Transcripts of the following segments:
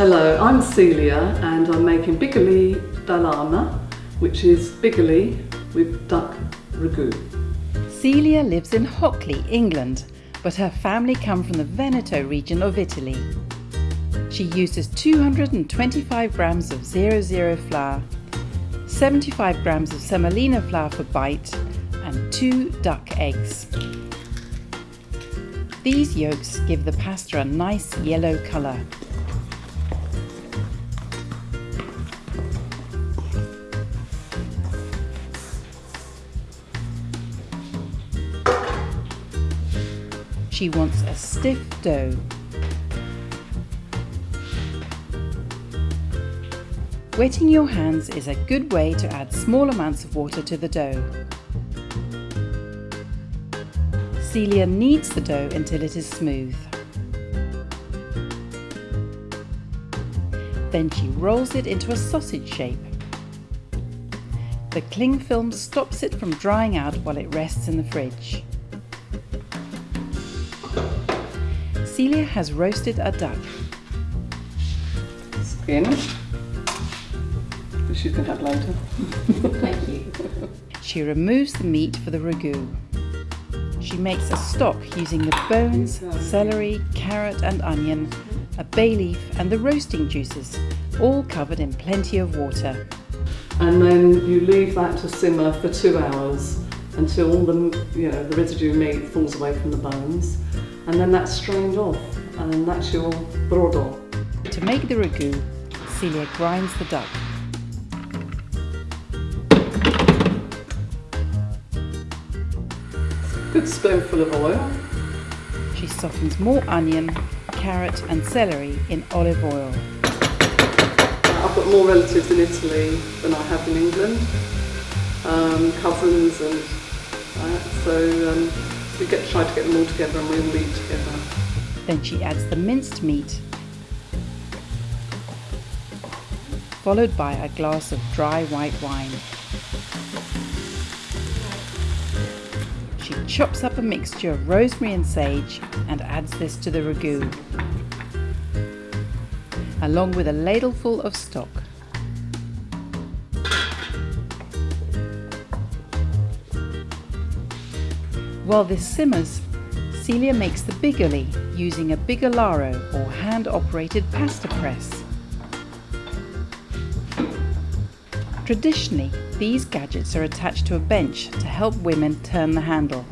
Hello, I'm Celia and I'm making bigoli d'Alama, which is bigoli with duck ragu. Celia lives in Hockley, England, but her family come from the Veneto region of Italy. She uses 225 grams of 00 flour, 75 grams of semolina flour for bite, and two duck eggs. These yolks give the pasta a nice yellow colour. She wants a stiff dough. Wetting your hands is a good way to add small amounts of water to the dough. Celia kneads the dough until it is smooth. Then she rolls it into a sausage shape. The cling film stops it from drying out while it rests in the fridge. Celia has roasted a duck. Skin, which you can have later. Thank you. She removes the meat for the ragu. She makes a stock using the bones, celery, carrot and onion, a bay leaf and the roasting juices, all covered in plenty of water. And then you leave that to simmer for two hours until all the, you know, the residue meat falls away from the bones. And then that's strained off and then that's your brodo. To make the ragu, Celia grinds the duck. Good spoonful of oil. She softens more onion, carrot and celery in olive oil. I've got more relatives in Italy than I have in England, um, cousins and that, so um, we get try to get them all together and we all eat together. Then she adds the minced meat, followed by a glass of dry white wine. She chops up a mixture of rosemary and sage and adds this to the ragu, along with a ladleful of stock. While this simmers, Celia makes the bigoli using a bigolaro or hand-operated pasta press. Traditionally, these gadgets are attached to a bench to help women turn the handle.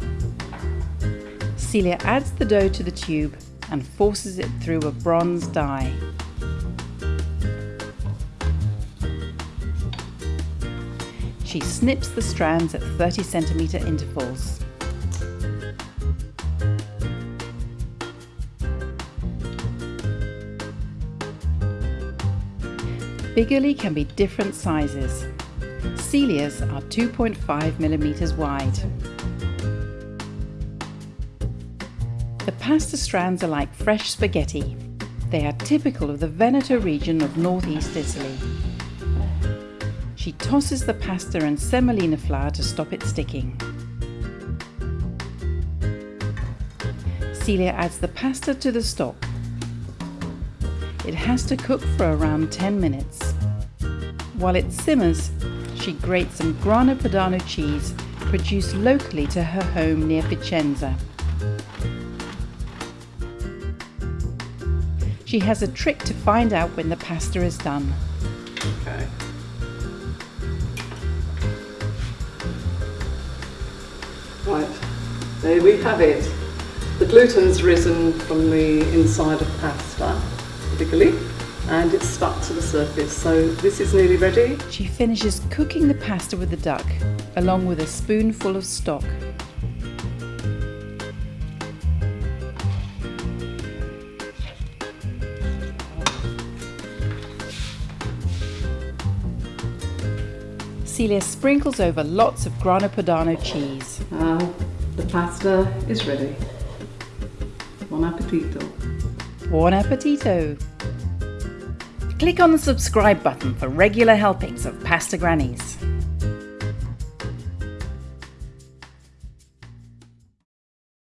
Celia adds the dough to the tube and forces it through a bronze die. She snips the strands at 30 centimetre intervals. Bigoli can be different sizes. Celia's are 2.5 millimeters wide. The pasta strands are like fresh spaghetti. They are typical of the Veneto region of northeast Italy. She tosses the pasta and semolina flour to stop it sticking. Celia adds the pasta to the stock. It has to cook for around 10 minutes. While it simmers, she grates some Grana Padano cheese produced locally to her home near Vicenza. She has a trick to find out when the pasta is done. Okay. Right, there we have it. The gluten's risen from the inside of pasta, particularly, and it's stuck to the surface. So this is nearly ready. She finishes cooking the pasta with the duck, along with a spoonful of stock. Celia sprinkles over lots of Grana Padano cheese. Now the pasta is ready. Buon appetito. Buon appetito! Click on the subscribe button for regular helpings of Pasta Grannies.